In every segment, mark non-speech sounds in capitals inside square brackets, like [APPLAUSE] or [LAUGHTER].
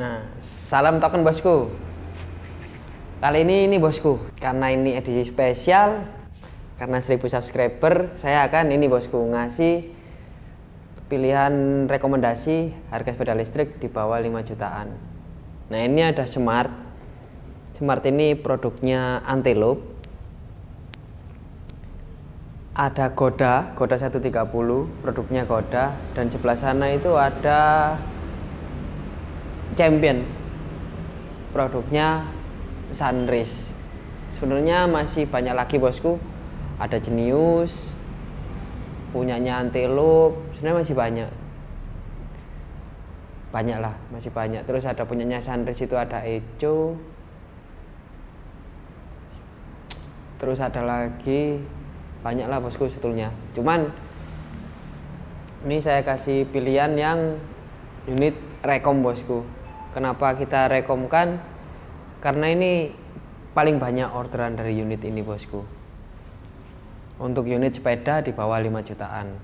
Nah, salam token bosku. Kali ini ini bosku, karena ini edisi spesial, karena 1000 subscriber, saya akan ini bosku ngasih pilihan rekomendasi harga sepeda listrik di bawah 5 jutaan. Nah, ini ada Smart. Smart ini produknya Antelope. Ada Goda, Goda 130, produknya Goda dan sebelah sana itu ada Champion. Produknya Sunrise. Sebenarnya masih banyak lagi bosku. Ada Genius, punyanya Antelope, sebenarnya masih banyak. Banyak lah, masih banyak. Terus ada punyanya Sunrise itu ada Echo. Terus ada lagi banyak lah bosku sebetulnya. Cuman ini saya kasih pilihan yang unit rekom bosku. Kenapa kita rekomkan? Karena ini paling banyak orderan dari unit ini bosku. Untuk unit sepeda di bawah 5 jutaan.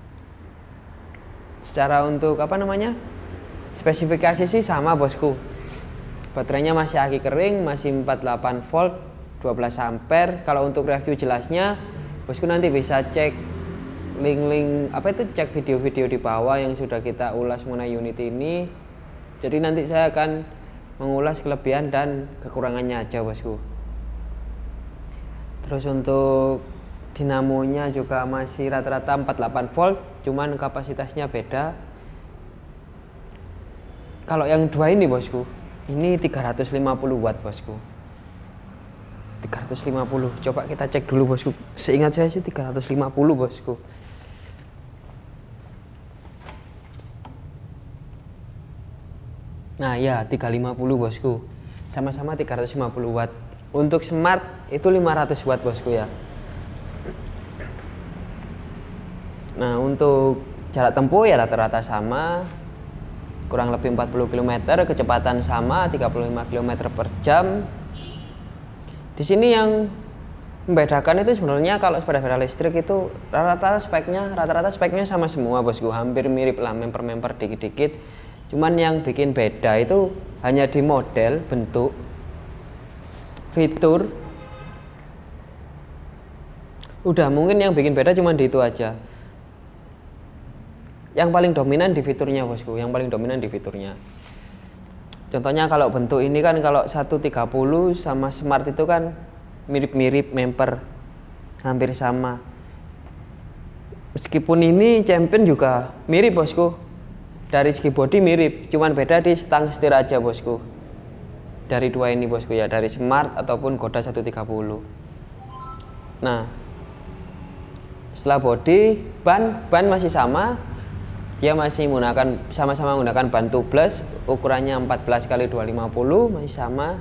Secara untuk apa namanya? Spesifikasi sih sama bosku. Baterainya masih aki kering, masih 48 volt, 12 ampere. Kalau untuk review jelasnya, bosku nanti bisa cek link-link apa itu cek video-video di bawah yang sudah kita ulas mengenai unit ini. Jadi nanti saya akan mengulas kelebihan dan kekurangannya aja bosku. Terus untuk dinamonya juga masih rata-rata 48 volt cuman kapasitasnya beda. Kalau yang dua ini bosku ini 350 watt bosku. 350 coba kita cek dulu bosku. Seingat saya sih 350 bosku Nah ya 350 bosku. Sama-sama 350 watt. Untuk smart itu 500 watt bosku ya. Nah untuk jarak tempuh ya rata-rata sama. Kurang lebih 40 km Kecepatan sama 35 km per jam. Di sini yang membedakan itu sebenarnya kalau sepeda-sepeda listrik itu rata-rata speknya rata-rata speknya sama semua bosku. Hampir mirip lah memper-memper dikit-dikit Cuman yang bikin beda itu hanya di model, bentuk, fitur. Udah mungkin yang bikin beda cuma di itu aja. Yang paling dominan di fiturnya bosku, yang paling dominan di fiturnya. Contohnya kalau bentuk ini kan kalau 130 sama smart itu kan mirip-mirip memper. Hampir sama. Meskipun ini champion juga mirip bosku dari segi body mirip cuman beda di stang setir aja bosku. Dari dua ini bosku ya. Dari smart ataupun Goda 130 nah setelah body ban ban masih sama. Dia masih menggunakan sama-sama menggunakan ban tubeless ukurannya 14 kali 250 masih sama.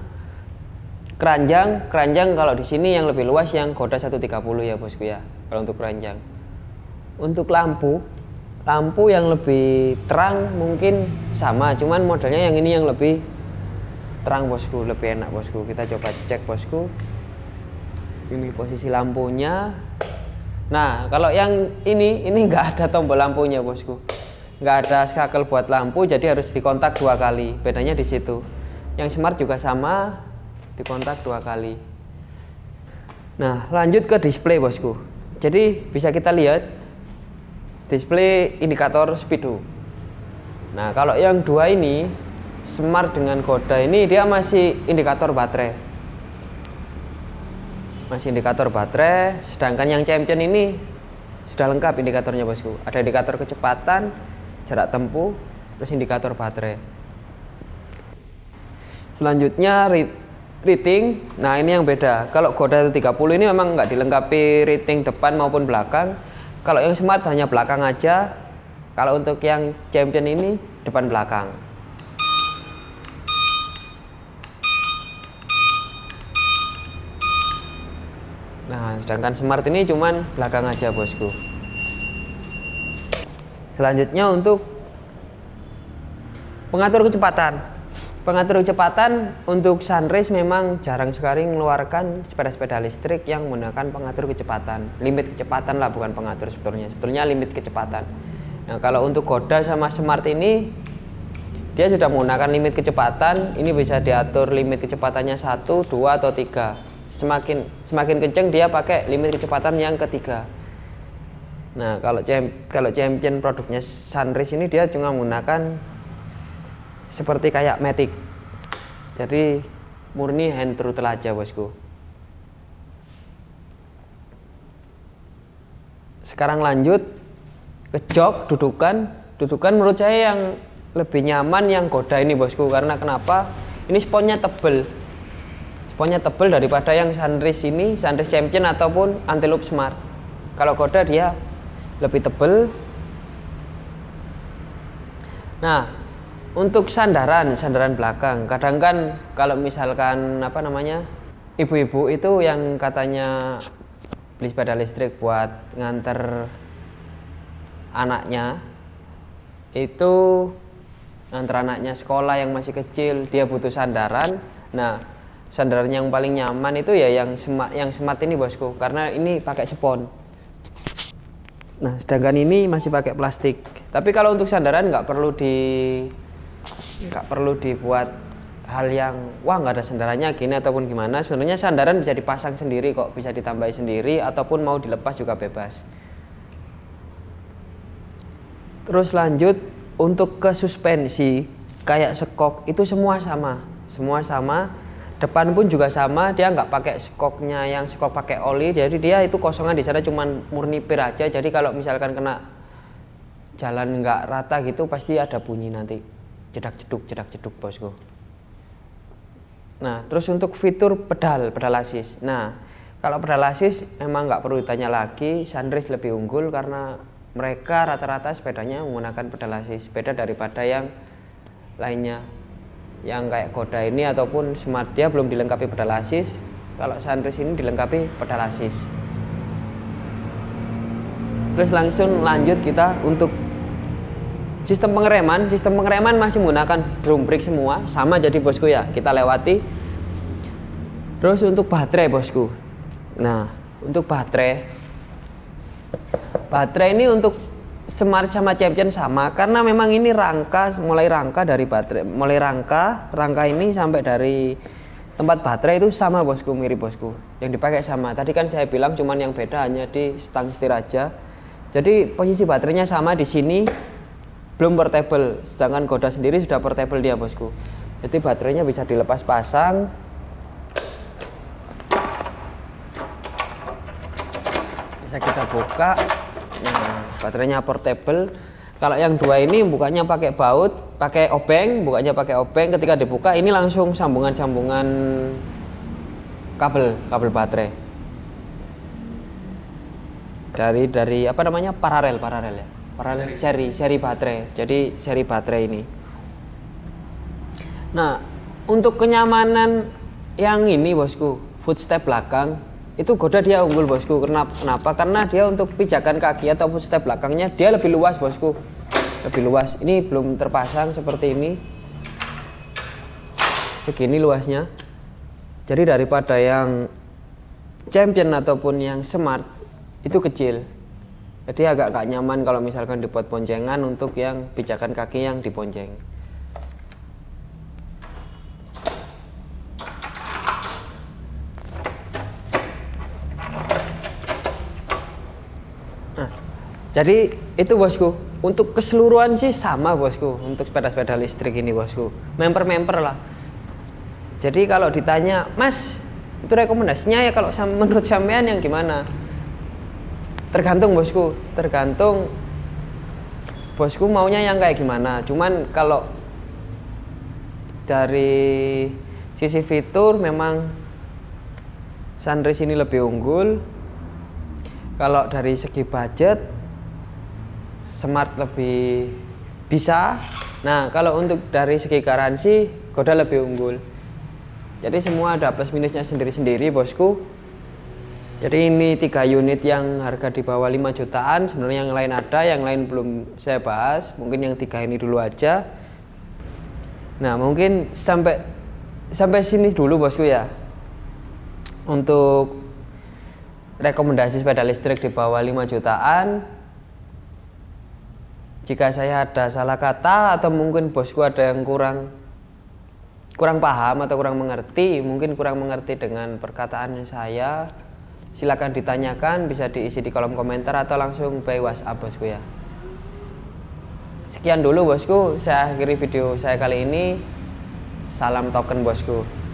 Keranjang keranjang kalau di sini yang lebih luas yang Goda 130 ya bosku ya kalau untuk keranjang. Untuk lampu lampu yang lebih terang mungkin sama cuman modelnya yang ini yang lebih terang bosku lebih enak bosku. Kita coba cek bosku. Ini posisi lampunya. Nah kalau yang ini ini enggak ada tombol lampunya bosku. Nggak ada skakel buat lampu jadi harus dikontak dua kali. Bedanya di situ. Yang smart juga sama dikontak dua kali. Nah lanjut ke display bosku. Jadi bisa kita lihat display indikator speedo. Nah kalau yang dua ini smart dengan koda ini dia masih indikator baterai. Masih indikator baterai sedangkan yang champion ini sudah lengkap indikatornya bosku. Ada indikator kecepatan jarak tempuh terus indikator baterai. Selanjutnya rating. Nah ini yang beda. Kalau Goda 30 ini memang nggak dilengkapi rating depan maupun belakang kalau yang smart hanya belakang aja. Kalau untuk yang champion ini depan belakang. Nah, sedangkan smart ini cuman belakang aja, bosku. Selanjutnya untuk pengatur kecepatan. Pengatur kecepatan untuk Sunrise memang jarang sekali mengeluarkan sepeda-sepeda listrik yang menggunakan pengatur kecepatan. Limit kecepatan lah bukan pengatur sebetulnya. Sebetulnya limit kecepatan. Nah, kalau untuk Goda sama Smart ini dia sudah menggunakan limit kecepatan ini bisa diatur limit kecepatannya satu dua atau tiga semakin semakin kenceng dia pakai limit kecepatan yang ketiga nah kalau kalau champion produknya Sunrise ini dia cuma menggunakan seperti kayak Matic. Jadi murni hand throttle aja bosku. Sekarang lanjut. Ke jok dudukan. Dudukan menurut saya yang lebih nyaman yang goda ini bosku. Karena kenapa? Ini sponnya tebel. Sponnya tebel daripada yang Sunrise ini Sunrise Champion ataupun Antelope Smart. Kalau goda dia lebih tebel. Nah untuk sandaran sandaran belakang. Kadang kan kalau misalkan apa namanya ibu-ibu itu yang katanya beli sepeda listrik buat nganter anaknya itu nganter anaknya sekolah yang masih kecil dia butuh sandaran. Nah sandaran yang paling nyaman itu ya yang smart yang smart ini bosku. Karena ini pakai spon nah sedangkan ini masih pakai plastik. Tapi kalau untuk sandaran nggak perlu di nggak perlu dibuat hal yang wah nggak ada sandarannya gini ataupun gimana. Sebenarnya sandaran bisa dipasang sendiri kok bisa ditambahi sendiri ataupun mau dilepas juga bebas. Terus lanjut untuk ke suspensi kayak skok itu semua sama. Semua sama. Depan pun juga sama dia nggak pakai skoknya yang skok pakai oli. Jadi dia itu kosongan di sana cuman murni pir aja. Jadi kalau misalkan kena jalan nggak rata gitu pasti ada bunyi nanti jedak jeduk bosku Nah, terus untuk fitur pedal, pedal asis. Nah, kalau pedal asis emang nggak perlu ditanya lagi, Sunrise lebih unggul karena mereka rata-rata sepedanya menggunakan pedal asis, beda daripada yang lainnya. Yang kayak Koda ini ataupun Smart dia belum dilengkapi pedal asis, kalau Sunrise ini dilengkapi pedal asis. Terus langsung lanjut kita untuk Sistem pengereman, sistem pengereman masih menggunakan drum brake semua, sama jadi bosku ya. Kita lewati. Terus untuk baterai bosku. Nah, untuk baterai baterai ini untuk Smart sama Champion sama karena memang ini rangka mulai rangka dari baterai, mulai rangka, rangka ini sampai dari tempat baterai itu sama bosku, mirip bosku. Yang dipakai sama. Tadi kan saya bilang cuman yang beda hanya di stang setir aja. Jadi posisi baterainya sama di sini, belum portable sedangkan Goda sendiri sudah portable dia bosku. Jadi baterainya bisa dilepas pasang. Bisa kita buka. Nah baterainya portable. Kalau yang dua ini bukanya pakai baut pakai obeng bukanya pakai obeng. Ketika dibuka ini langsung sambungan-sambungan kabel kabel baterai. Dari dari apa namanya? Paralel paralel ya paralel. Seri. seri baterai. Jadi seri baterai ini. Nah untuk kenyamanan yang ini bosku footstep belakang itu goda dia unggul bosku. Kenapa kenapa? Karena dia untuk pijakan kaki atau footstep belakangnya dia lebih luas bosku. Lebih luas. Ini belum terpasang seperti ini. Segini luasnya. Jadi daripada yang champion ataupun yang smart itu kecil jadi agak gak nyaman kalau misalkan dibuat poncengan untuk yang pijakan kaki yang diponceng nah, jadi itu bosku. Untuk keseluruhan sih sama bosku untuk sepeda-sepeda listrik ini bosku. Member-member lah. Jadi kalau ditanya mas itu rekomendasinya ya kalau [LAUGHS] menurut sampean yang gimana tergantung bosku tergantung bosku maunya yang kayak gimana. Cuman kalau dari sisi fitur memang Sunrise ini lebih unggul. Kalau dari segi budget Smart lebih bisa. Nah kalau untuk dari segi garansi Goda lebih unggul. Jadi semua ada plus minusnya sendiri-sendiri bosku jadi ini tiga unit yang harga di bawah 5 jutaan. Sebenarnya yang lain ada yang lain belum saya bahas. Mungkin yang tiga ini dulu aja. Nah mungkin sampai sampai sini dulu bosku ya. Untuk rekomendasi sepeda listrik di bawah 5 jutaan. Jika saya ada salah kata atau mungkin bosku ada yang kurang kurang paham atau kurang mengerti mungkin kurang mengerti dengan perkataan saya silakan ditanyakan bisa diisi di kolom komentar atau langsung by WhatsApp bosku ya. Sekian dulu bosku. Saya akhiri video saya kali ini. Salam token bosku